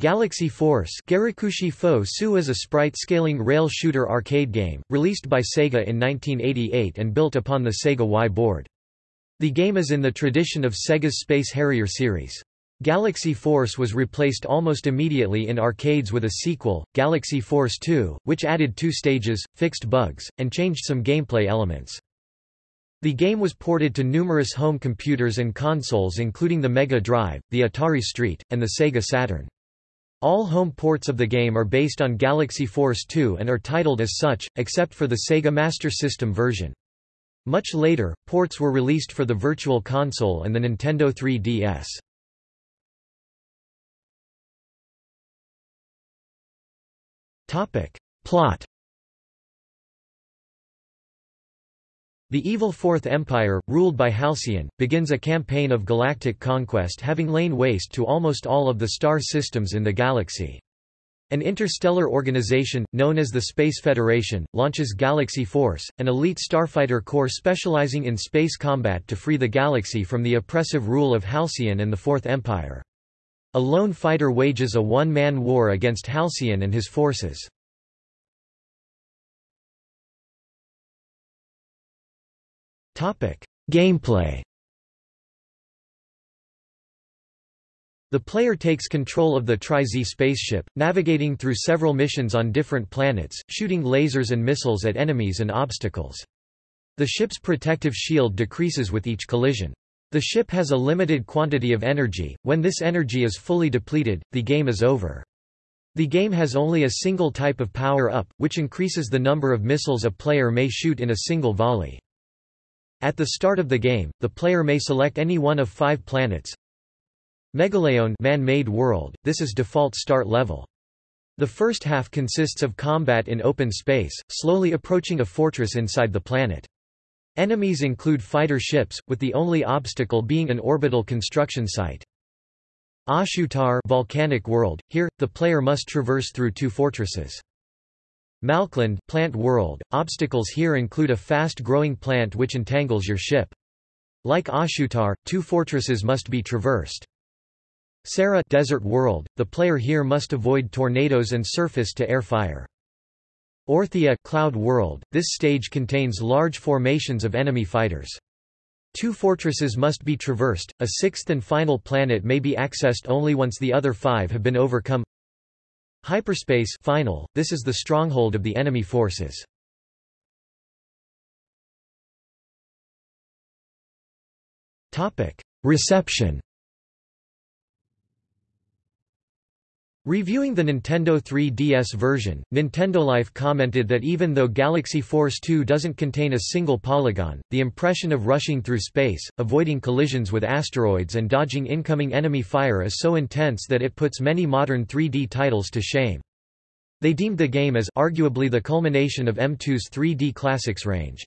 Galaxy Force Garikushi Fo Su is a sprite-scaling rail shooter arcade game, released by Sega in 1988 and built upon the Sega Y board. The game is in the tradition of Sega's Space Harrier series. Galaxy Force was replaced almost immediately in arcades with a sequel, Galaxy Force 2, which added two stages, fixed bugs, and changed some gameplay elements. The game was ported to numerous home computers and consoles including the Mega Drive, the Atari ST, and the Sega Saturn. All home ports of the game are based on Galaxy Force 2 and are titled as such, except for the Sega Master System version. Much later, ports were released for the Virtual Console and the Nintendo 3DS. Plot The evil Fourth Empire, ruled by Halcyon, begins a campaign of galactic conquest having lain waste to almost all of the star systems in the galaxy. An interstellar organization, known as the Space Federation, launches Galaxy Force, an elite starfighter corps specializing in space combat to free the galaxy from the oppressive rule of Halcyon and the Fourth Empire. A lone fighter wages a one-man war against Halcyon and his forces. Gameplay The player takes control of the Tri-Z spaceship, navigating through several missions on different planets, shooting lasers and missiles at enemies and obstacles. The ship's protective shield decreases with each collision. The ship has a limited quantity of energy, when this energy is fully depleted, the game is over. The game has only a single type of power-up, which increases the number of missiles a player may shoot in a single volley. At the start of the game, the player may select any one of five planets. Megaleon man-made world, this is default start level. The first half consists of combat in open space, slowly approaching a fortress inside the planet. Enemies include fighter ships, with the only obstacle being an orbital construction site. Ashutar volcanic world, here, the player must traverse through two fortresses. Malkland plant world. Obstacles here include a fast-growing plant which entangles your ship. Like Ashutar, two fortresses must be traversed. Sarah desert world. The player here must avoid tornadoes and surface-to-air fire. Orthia cloud world. This stage contains large formations of enemy fighters. Two fortresses must be traversed. A sixth and final planet may be accessed only once the other five have been overcome. Hyperspace final, this is the stronghold of the enemy forces. Reception Reviewing the Nintendo 3DS version, Nintendo Life commented that even though Galaxy Force 2 doesn't contain a single polygon, the impression of rushing through space, avoiding collisions with asteroids and dodging incoming enemy fire is so intense that it puts many modern 3D titles to shame. They deemed the game as arguably the culmination of M2's 3D classics range.